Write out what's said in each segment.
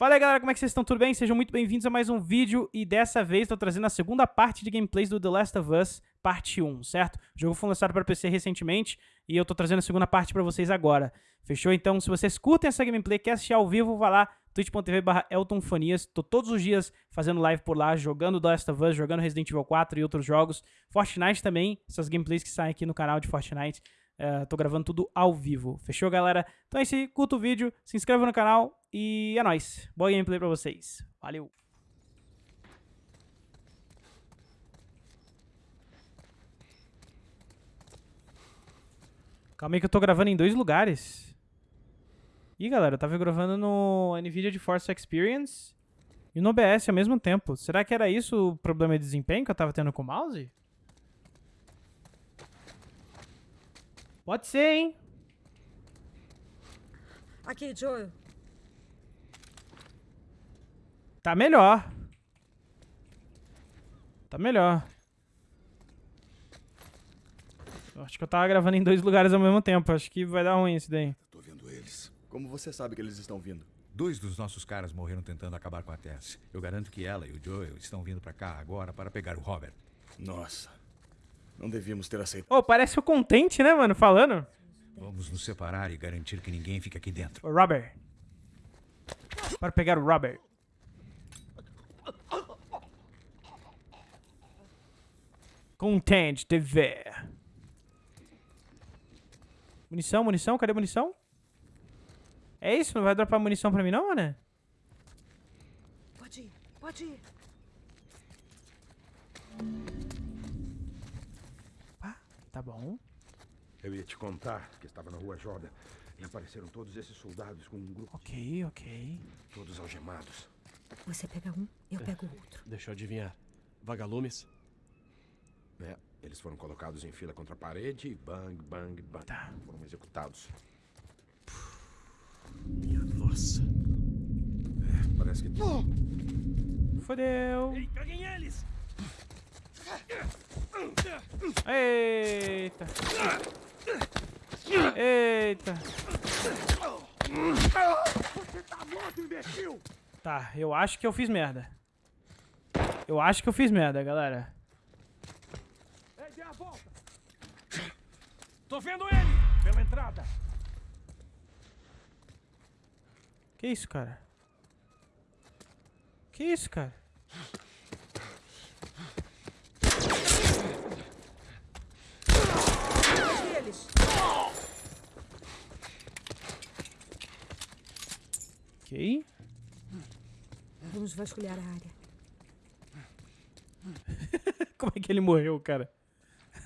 Fala aí galera, como é que vocês estão? Tudo bem? Sejam muito bem-vindos a mais um vídeo e dessa vez estou trazendo a segunda parte de gameplays do The Last of Us, parte 1, certo? O jogo foi lançado para PC recentemente e eu estou trazendo a segunda parte para vocês agora. Fechou? Então, se vocês curtem essa gameplay, quer assistir ao vivo, vá lá, twitch.tv barra eltonfonias. Tô todos os dias fazendo live por lá, jogando The Last of Us, jogando Resident Evil 4 e outros jogos. Fortnite também, essas gameplays que saem aqui no canal de Fortnite. Uh, tô gravando tudo ao vivo. Fechou, galera? Então é isso aí. Curta o vídeo, se inscreva no canal e é nóis. Boa gameplay pra vocês. Valeu! Calma aí que eu tô gravando em dois lugares. Ih, galera, eu tava gravando no NVIDIA GeForce Experience e no OBS ao mesmo tempo. Será que era isso o problema de desempenho que eu tava tendo com o mouse? Pode ser, hein? Aqui, Joel. Tá melhor. Tá melhor. Eu acho que eu tava gravando em dois lugares ao mesmo tempo. Acho que vai dar ruim isso daí. Tô vendo eles. Como você sabe que eles estão vindo? Dois dos nossos caras morreram tentando acabar com a Tess. Eu garanto que ela e o Joel estão vindo pra cá agora para pegar o Robert. Nossa. Não devíamos ter aceitado. Oh, parece o Contente, né, mano? Falando. Vamos nos separar e garantir que ninguém fique aqui dentro. O Robert. Para pegar o Robert. Contente TV. Munição, munição, cadê a munição? É isso? Não vai dropar munição pra mim não, mano? Pode ir, pode ir. Tá bom. Eu ia te contar que estava na rua Joda e apareceram todos esses soldados com um grupo. Ok, ok. Todos algemados. Você pega um, eu pego o outro. Deixa eu adivinhar. Vagalumes? É, eles foram colocados em fila contra a parede e bang, bang, bang. Tá. Foram executados. Minha nossa. É, parece que. Fodeu. Peguem eles! Eita. Eita. Você tá morto, imbecil! Tá, eu acho que eu fiz merda. Eu acho que eu fiz merda, galera. Ei, dê a volta! Tô vendo ele! Pela entrada! Que isso, cara? Que isso, cara? Ok. Vamos vasculhar a área. Como é que ele morreu, cara?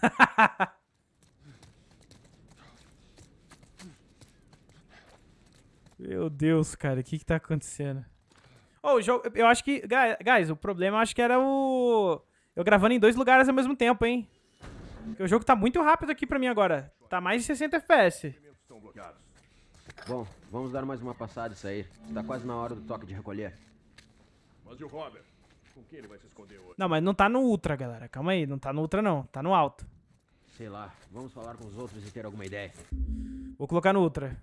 Meu Deus, cara, o que que tá acontecendo? Oh, o jogo, eu acho que, gu- guys, o problema eu acho que era o... Eu gravando em dois lugares ao mesmo tempo, hein? Porque o jogo tá muito rápido aqui pra mim agora. Tá mais de 60 FPS. Bom, vamos dar mais uma passada e sair. Está quase na hora do toque de recolher. Mas e o Robert? Com quem ele vai se esconder hoje? Não, mas não tá no Ultra, galera. Calma aí, não tá no Ultra não. Tá no alto. Sei lá, vamos falar com os outros e ter alguma ideia. Vou colocar no Ultra.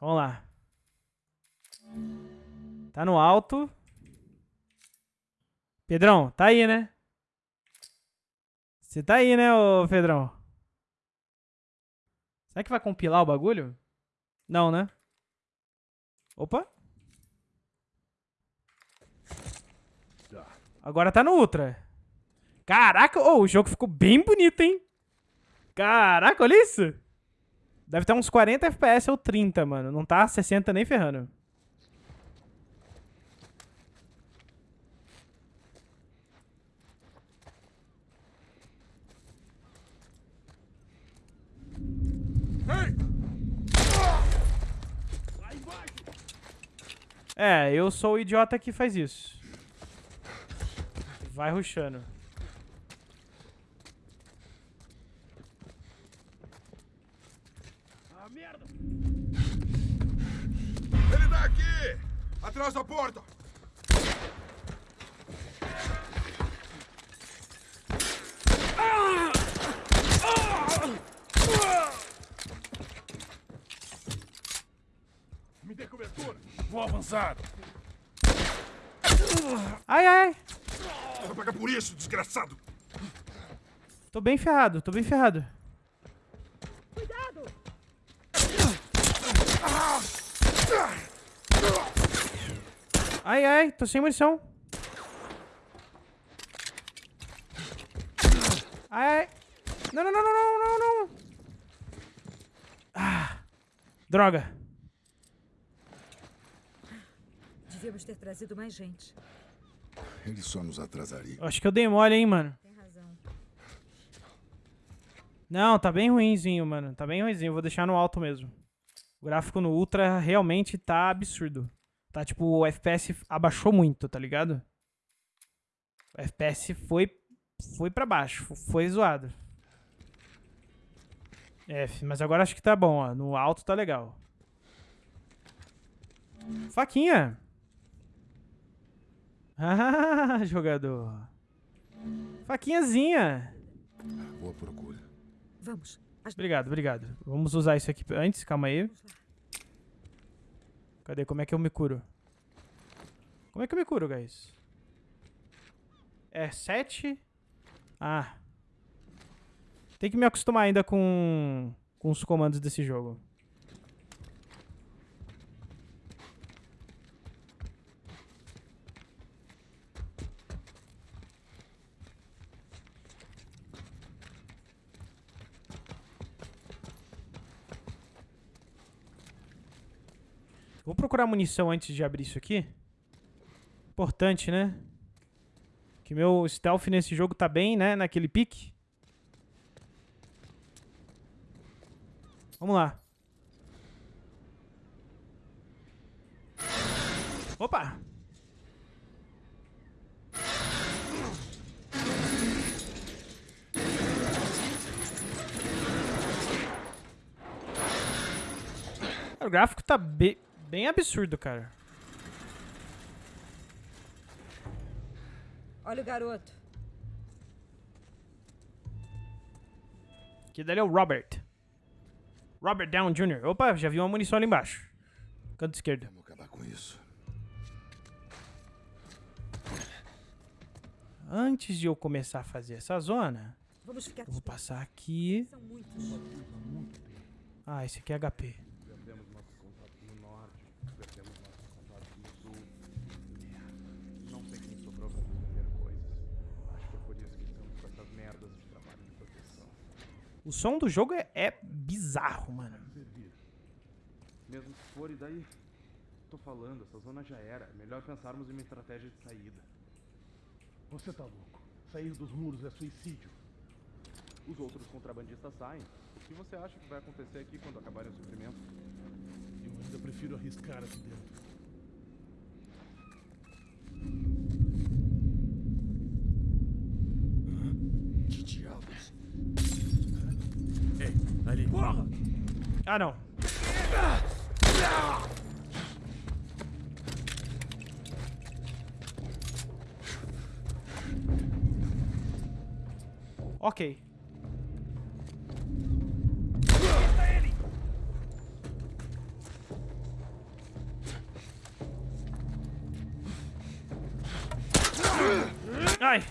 Vamos lá. Tá no alto. Pedrão, tá aí, né? Você tá aí, né, ô Pedrão? Será que vai compilar o bagulho? Não, né? Opa. Tá. Agora tá no Ultra. Caraca, ô, o jogo ficou bem bonito, hein? Caraca, olha isso. Deve ter uns 40 FPS ou 30, mano. Não tá 60 nem ferrando. É, eu sou o idiota que faz isso. Vai rushando. Ah, merda! Ele tá aqui! Atrás da porta! Me dê Vou avançar! Ai, ai. Vai pagar por isso, desgraçado. Tô bem ferrado, tô bem ferrado. Cuidado! Ai, ai, tô sem munição. Ai, ai. Não, não, não, não, não, não, não. Ah, droga. Devíamos ter trazido mais gente. Ele só nos atrasaria. Eu Acho que eu dei mole, hein, mano. Tem razão. Não, tá bem ruinzinho, mano. Tá bem ruinzinho. Vou deixar no alto mesmo. O gráfico no Ultra realmente tá absurdo. Tá, tipo, o FPS abaixou muito, tá ligado? O FPS foi, foi pra baixo. Foi zoado. F, mas agora acho que tá bom, ó. No alto tá legal. Faquinha. Ah, jogador. Faquinhazinha. Boa procura. Vamos. Obrigado, obrigado. Vamos usar isso aqui antes, calma aí. Cadê? Como é que eu me curo? Como é que eu me curo, guys? É 7? Ah. Tem que me acostumar ainda com, com os comandos desse jogo. Vou procurar munição antes de abrir isso aqui. Importante, né? Que meu stealth nesse jogo tá bem, né? Naquele pique. Vamos lá. Opa! O gráfico tá be- bem absurdo, cara. Olha o garoto. Que dali é o Robert. Robert Down Jr. Opa, já vi uma munição ali embaixo. Canto esquerdo. Vamos acabar com isso. Antes de eu começar a fazer essa zona, Vamos ficar eu vou passar aqui. Ah, esse aqui é HP. Perdemos nossos contatos no norte, perdemos nossos contatos no sul. Não sei quem sobrou pra defender coisas. Acho que é por isso que estamos com essas merdas de trabalho de proteção. O som do jogo é, é bizarro, mano. Mesmo se for, e daí? Tô falando, essa zona já era. É melhor pensarmos em uma estratégia de saída. Você tá louco. Sair dos muros é suicídio. Os outros contrabandistas saem. O que você acha que vai acontecer aqui quando acabarem o sofrimento? Eu ainda prefiro arriscar aqui dentro. Que diabos? Ali. Ah, não. Ok. Ai!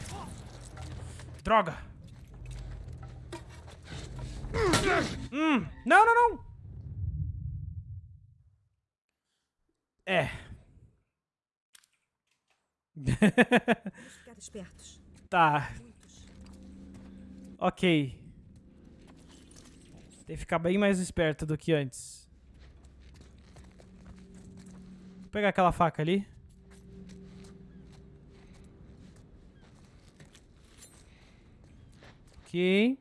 Droga! Hum, não, não, não! É. Vamos ficar espertos. tá, Muitos. ok. Tem que ficar bem mais esperto do que antes. Vou pegar aquela faca ali. Ok.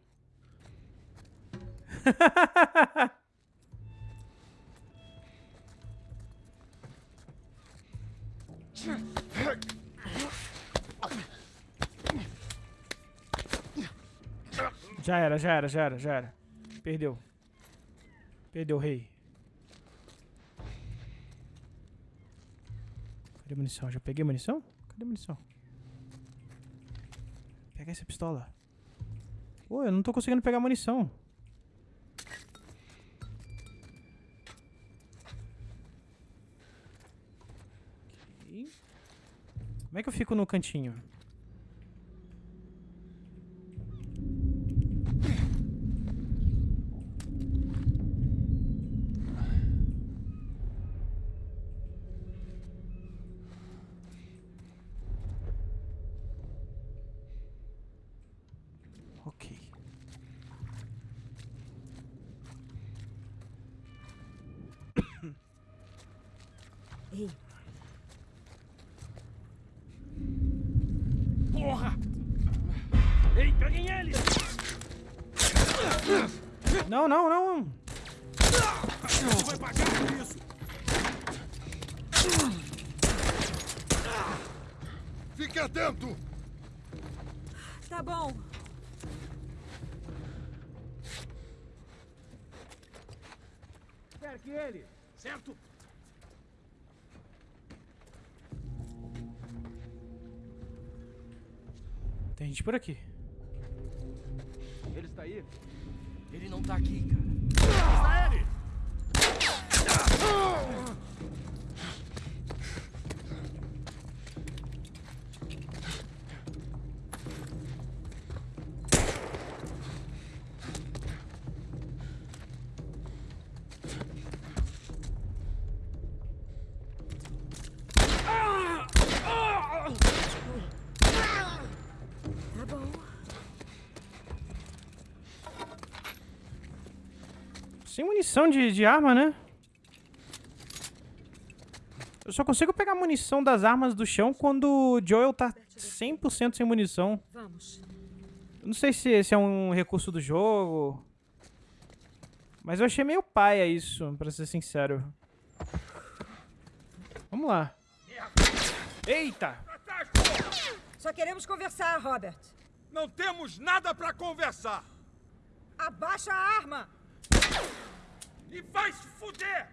Já era, já era, já era, já era. Perdeu. Perdeu o rei. Cadê munição? Já peguei munição? Cadê munição? Pega essa pistola. Pô, eu não tô conseguindo pegar munição. Como é que eu fico no cantinho? Ok. Ei, Porra! Ei, peguem ele! Não, não, não. Você vai pagar por isso! Fique atento! tá bom. Cerque ele! Tem gente por aqui. Ele está aí? Ele não tá aqui, cara. Está ele! Tá bom. Sem munição de, de arma, né? Eu só consigo pegar munição das armas do chão quando o Joel tá 100% sem munição. Vamos. Eu não sei se esse é um recurso do jogo. Mas eu achei meio paia isso, pra ser sincero. Vamos lá. Eita! Só queremos conversar, Robert. Não temos nada pra conversar! Abaixa a arma! E vai se fuder!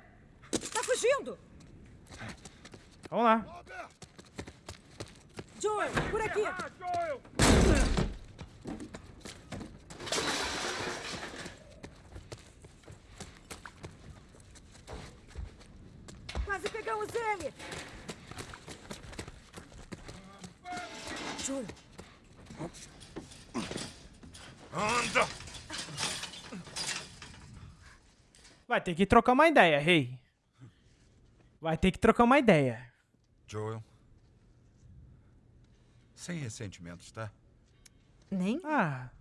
Tá fugindo! Vamos lá. Robert! Joel, por aqui! Joel! Quase pegamos ele! Joel, Anda! Vai ter que trocar uma ideia, rei. Vai ter que trocar uma ideia. Joel. Sem ressentimentos, tá? nem? Ah,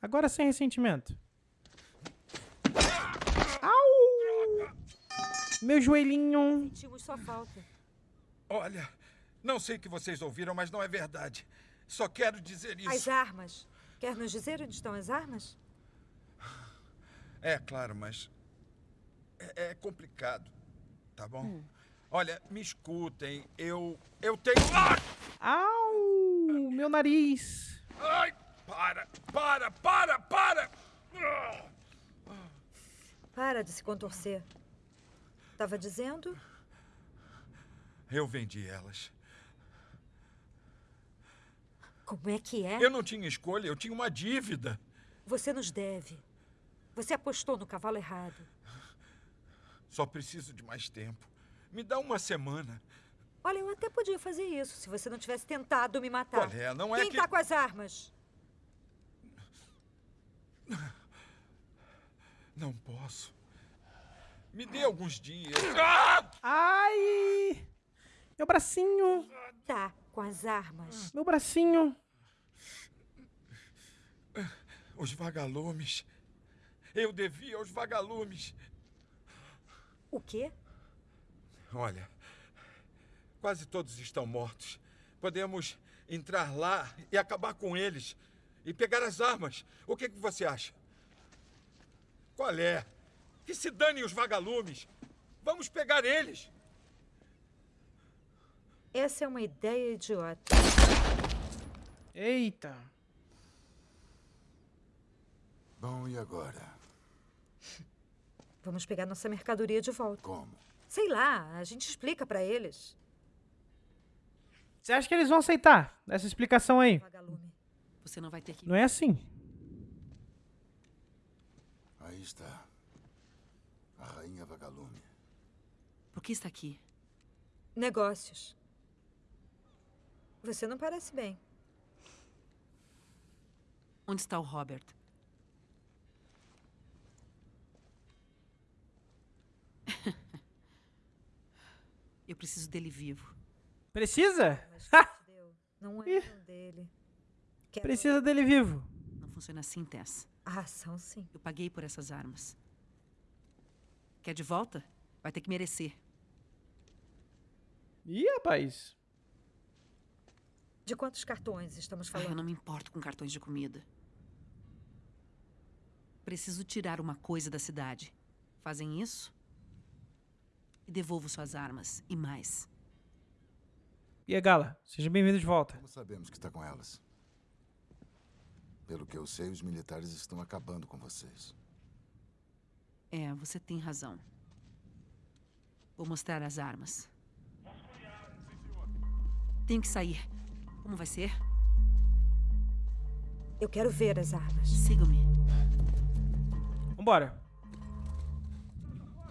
agora sem ressentimento. Au! Meu joelhinho. Sentimos sua falta. Olha, não sei o que vocês ouviram, mas não é verdade. Só quero dizer isso. As armas. Quer nos dizer onde estão as armas? É, claro, mas. É, é complicado. Tá bom? Olha, me escutem. Eu. Eu tenho. Ah! Au! Meu nariz. Ai! Para! Para! Para! Para! Para de se contorcer. Tava dizendo? Eu vendi elas. Como é que é? Eu não tinha escolha, eu tinha uma dívida. Você nos deve. Você apostou no cavalo errado. Só preciso de mais tempo. Me dá uma semana. Olha, eu até podia fazer isso se você não tivesse tentado me matar. Qual é? Não é Quem que- tá com as armas? Não posso. Me dê alguns dias. Ah! Ai! Meu bracinho. Tá com as armas. Meu bracinho. Os vagalumes. Eu devia aos vagalumes. O quê? Olha, quase todos estão mortos. Podemos entrar lá e acabar com eles. E pegar as armas. O que, que você acha? Qual é? Que se danem os vagalumes. Vamos pegar eles. Essa é uma ideia idiota. Eita. Bom, e agora? Vamos pegar nossa mercadoria de volta. Como? Sei lá, a gente explica pra eles. Você acha que eles vão aceitar essa explicação aí? Vagalume. Você não vai ter que. Não é assim. Aí está. A rainha vagalume. Por que está aqui? Negócios. Você não parece bem. Onde está o Robert? Eu preciso dele vivo. Precisa? Não é dele. Quero Precisa dele vivo. Não funciona assim, Tess. a ação, sim. Eu paguei por essas armas. Quer de volta? Vai ter que merecer. Ih, rapaz. De quantos cartões estamos Ah, eu falando? não me importo com cartões de comida. Preciso tirar uma coisa da cidade. Fazem isso? E devolvo suas armas. E mais. E a Gala, seja bem-vindo de volta. Como sabemos que está com elas? Pelo que eu sei, os militares estão acabando com vocês. É, você tem razão. Vou mostrar as armas. Tenho que sair. Como vai ser? Eu quero ver as armas. Sigam-me. Vambora.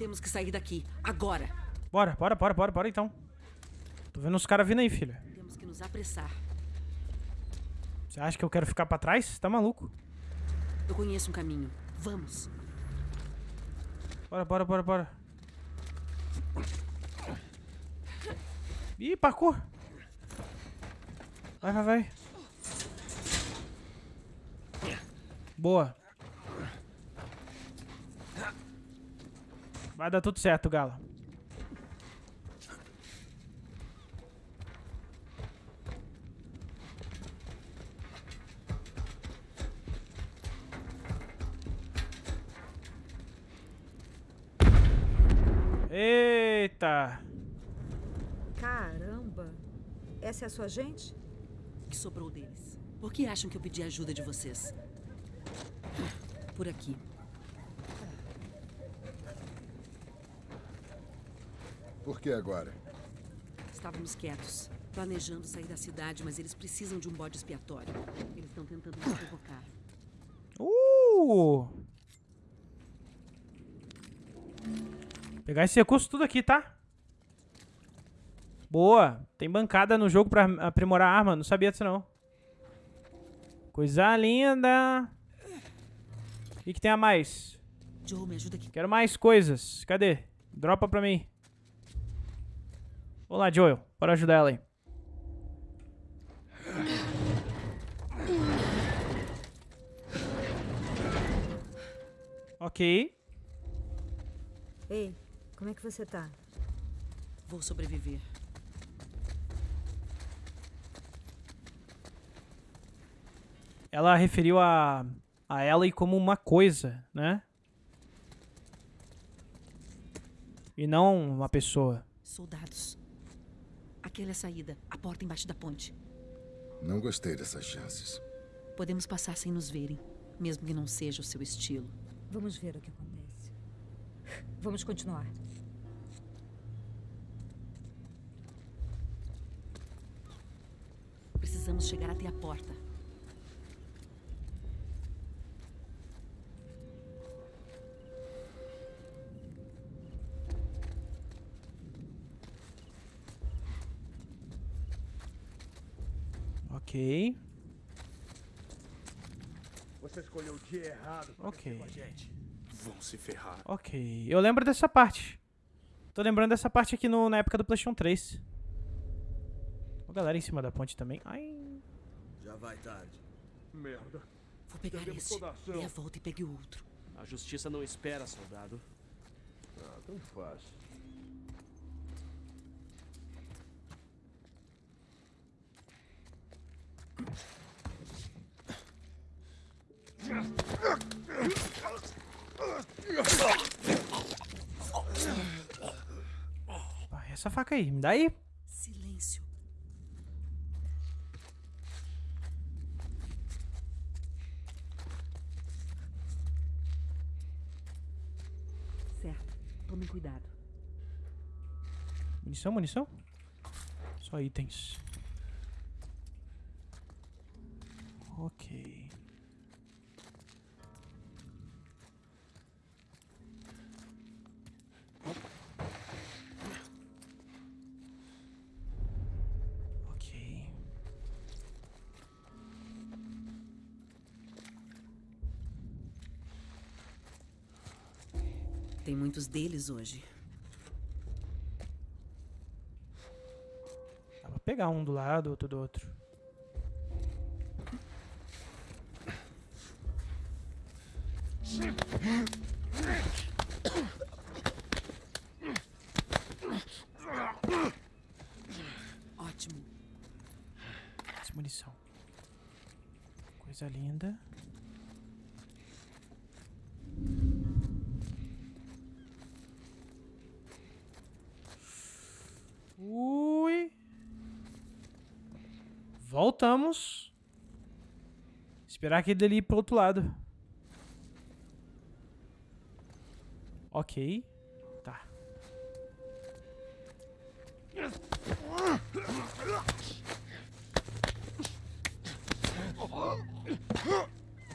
Temos que sair daqui. Agora. Bora, bora, bora, bora, bora então. Tô vendo os caras vindo aí, filho. Temos que nos apressar. Você acha que eu quero ficar pra trás? Tá maluco? Eu conheço um caminho. Vamos. Bora, bora, bora, bora. Ih, parkour. Vai, vai, vai. Boa. Vai dar tudo certo, Gala. Eita. Caramba! Essa é a sua gente? O que sobrou deles? Por que acham que eu pedi ajuda de vocês? Por aqui. Por que agora? Estávamos quietos, planejando sair da cidade, mas eles precisam de um bode expiatório. Eles estão tentando nos provocar. Uh! Pegar esse recurso tudo aqui, tá? Boa. Tem bancada no jogo pra aprimorar a arma. Não sabia disso, não. Coisa linda. O que, que tem a mais? Joe, me ajuda aqui. Quero mais coisas. Cadê? Dropa pra mim. Olá, Joel. Bora ajudar ela aí. Ok. Ei, como é que você tá? Vou sobreviver. Ela referiu a, a Ellie como uma coisa, né? E não uma pessoa. Soldados. Aquela é a saída. A porta embaixo da ponte. Não gostei dessas chances. Podemos passar sem nos verem, mesmo que não seja o seu estilo. Vamos ver o que acontece. Vamos continuar. Precisamos chegar até a porta. Ok. Você escolheu o dia errado pra Ok. mexer com a gente. Vão se ferrar. Ok. Eu lembro dessa parte. Tô lembrando dessa parte aqui no, na época do PlayStation 3. Ó, galera em cima da ponte também. Ai. Já vai tarde. Merda. Vou pegar Perdemos a ação. Dê a volta e pegue o outro. A justiça não espera, soldado. Ah, tanto faz. Ah, essa faca aí, me dá aí. Silêncio. Certo. Tomem cuidado. Munição, munição? Só itens. Muitos deles hoje. Dá pra pegar um do lado, outro do outro. Ótimo. Munição. Coisa linda. Voltamos. Esperar aquele dali ir pro outro lado. Ok. Tá.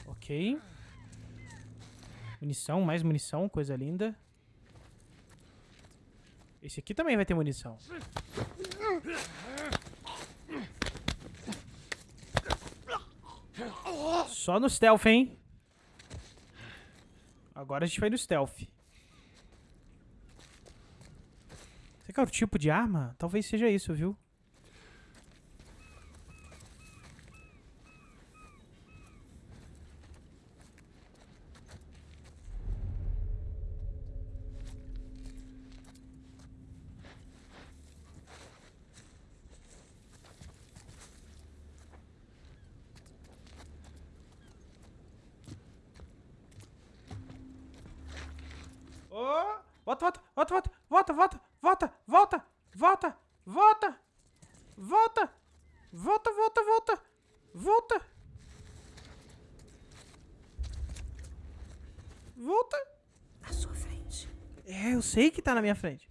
Ok. Munição, mais munição, coisa linda. Esse aqui também vai ter munição. Só no stealth, hein? Agora a gente vai no stealth. Será que é o tipo de arma? Talvez seja isso, viu? Tá na minha frente.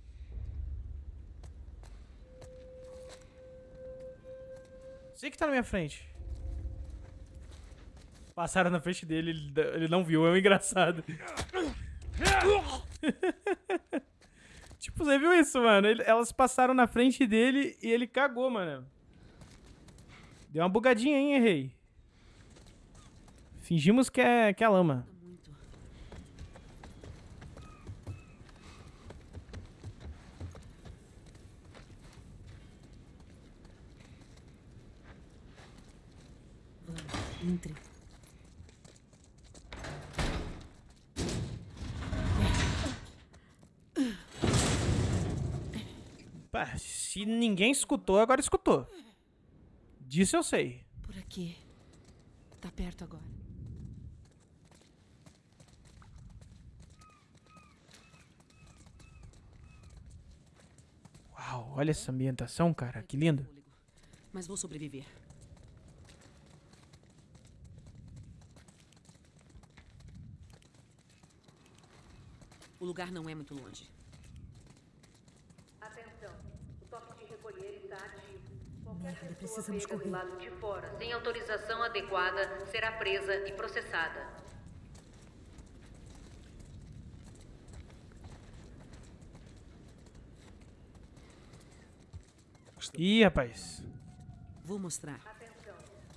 Sei que tá na minha frente. Passaram na frente dele, ele, ele não viu, é um engraçado. tipo, você viu isso, mano? Ele- elas passaram na frente dele e ele cagou, mano. Deu uma bugadinha, hein, errei. Fingimos que é, que é lama. Muito. Vamos, entre. Pá, se ninguém escutou, agora escutou. Disso eu sei. Por aqui. Tá perto agora. Uau, olha essa ambientação, cara. Que lindo. Mas vou sobreviver. O lugar não é muito longe. Atenção, o recolher está ativo. Qualquer Merda, pessoa precisamos correr. lado de fora, sem autorização adequada, será presa e processada. Ih, rapaz. Vou mostrar. Atenção,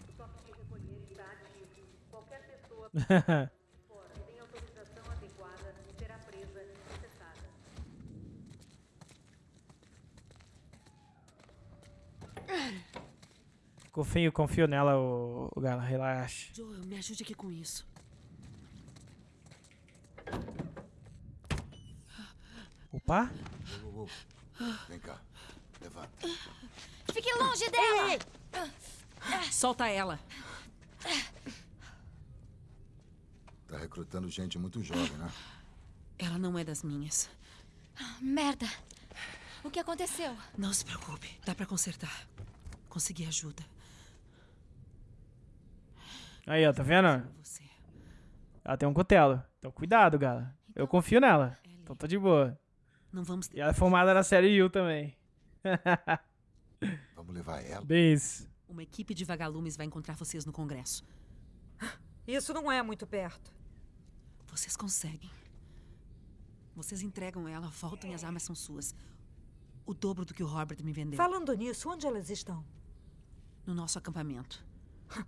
o toque de recolher está ativo. Qualquer pessoa pega de fora, sem autorização adequada, será presa e processada. Confio, confio nela, o, o Gala. Relaxa. Joel, me ajude aqui com isso. Opa. Uou, uou, uou. Vem cá. Levanta. Fique longe dela! Solta ela. Tá recrutando gente muito jovem, né? Ela não é das minhas. Merda! O que aconteceu? Não se preocupe. Dá pra consertar. Consegui ajuda. Aí, ó, tá vendo? Ela tem um cutelo. Então cuidado, Gala. Eu confio nela. Ellie, Então tá de boa. não vamos... E ela é formada na série U também. Vamos levar ela. Bem isso. Uma equipe de vagalumes vai encontrar vocês no Congresso. Isso não é muito perto. Vocês conseguem. Vocês entregam ela, voltam e as armas são suas. O dobro do que o Robert me vendeu. Falando nisso, onde elas estão? No nosso acampamento.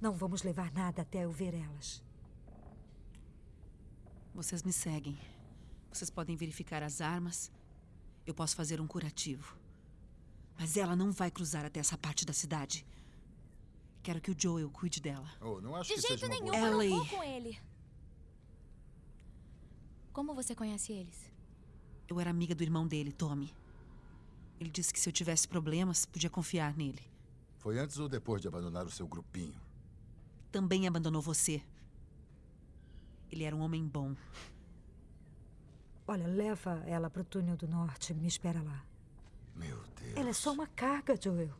Não vamos levar nada até eu ver elas. Vocês me seguem. Vocês podem verificar as armas. Eu posso fazer um curativo. Mas ela não vai cruzar até essa parte da cidade. Quero que o Joel cuide dela. Oh, não acho De que jeito nenhum, boa... eu não Ellie. vou com ele. Como você conhece eles? Eu era amiga do irmão dele, Tommy. Ele disse que se eu tivesse problemas, podia confiar nele. Foi antes ou depois de abandonar o seu grupinho? Também abandonou você. Ele era um homem bom. Olha, leva ela pro túnel do norte. Me espera lá. Meu Deus. Ela é só uma carga, Joel.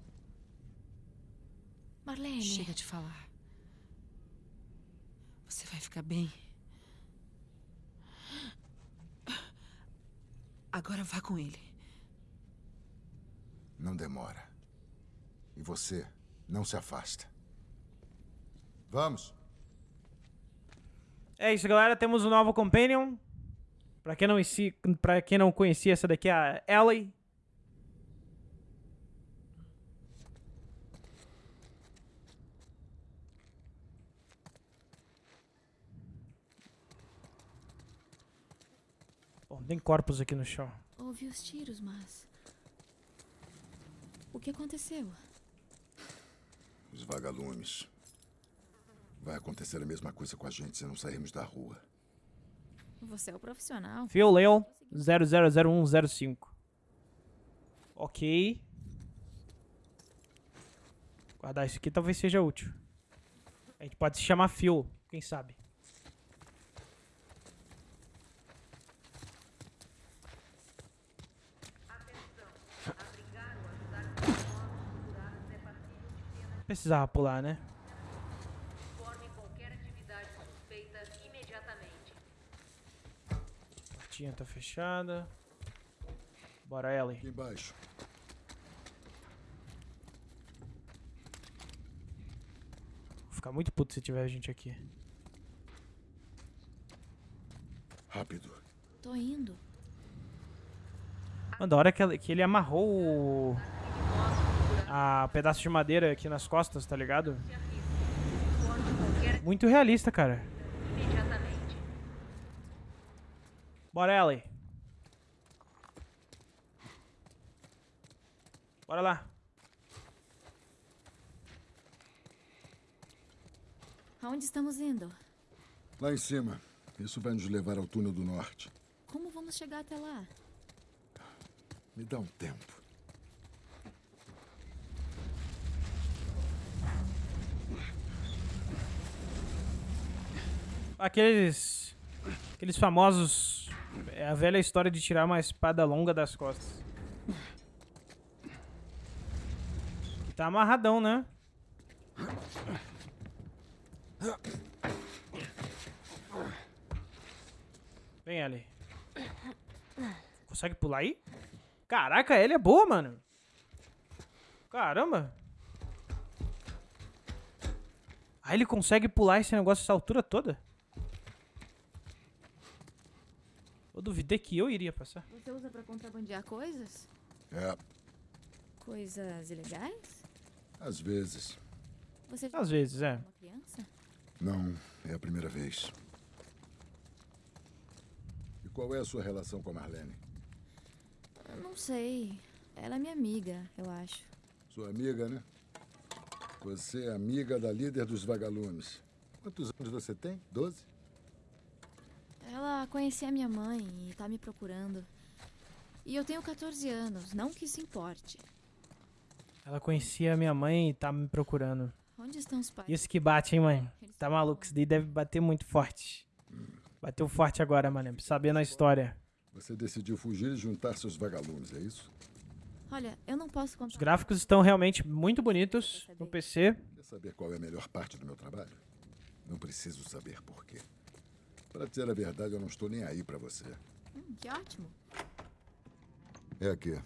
Marlene. Chega de falar. Você vai ficar bem. Agora vá com ele. Não demora. E você não se afasta. Vamos. É isso, galera. Temos um novo Companion. Pra quem não, pra quem não conhecia, essa daqui é a Ellie. Tem corpos aqui no chão. Ouvi os tiros, mas. O que aconteceu? Os vagalumes. Vai acontecer a mesma coisa com a gente se não sairmos da rua. Você é o profissional. Phil Leon 000105. Ok. Guardar isso aqui talvez seja útil. A gente pode se chamar Phil, quem sabe. Precisava pular, né? Informe qualquer atividade suspeita imediatamente. Portinha tá fechada. Bora, Ellie. Aqui embaixo. Vou ficar muito puto se tiver gente aqui. Rápido. Tô indo. Mano, da hora que ele, que ele amarrou o... A pedaço de madeira aqui nas costas, tá ligado? Muito realista, cara. Imediatamente. Bora, Ellie. Bora lá. Aonde estamos indo? Lá em cima. Isso vai nos levar ao túnel do norte. Como vamos chegar até lá? Me dá um tempo. Aqueles. Aqueles famosos. É a velha história de tirar uma espada longa das costas. Tá amarradão, né? Vem, Ellie. Consegue pular aí? Caraca, ele é boa, mano. Caramba. Ah, ele consegue pular esse negócio essa altura toda? Eu duvidei que eu iria passar. Você usa pra contrabandear coisas? É, Coisas ilegais? às vezes. Você Às vezes, é. uma criança? Não, é a primeira vez. E qual é a sua relação com a Marlene? Eu não sei. Ela é minha amiga, eu acho. Sua amiga, né? Você é amiga da líder dos vagalumes. Quantos anos você tem? Doze? Ela conhecia minha mãe e tá me procurando. E eu tenho 14 anos, não que isso importe. Ela conhecia a minha mãe e tá me procurando. Onde estão os pais? Isso que bate, hein, mãe? Tá maluco? Isso daí deve bater muito forte. Bateu forte agora, mano. Sabendo a história. Você decidiu fugir e juntar-se aos vagalumes, é isso? Olha, eu não posso Os contar. gráficos estão realmente muito bonitos no PC. Quer saber qual é a melhor parte do meu trabalho? Não preciso saber por quê. Para dizer a verdade, eu não estou nem aí para você. Hum, que ótimo. É aqui.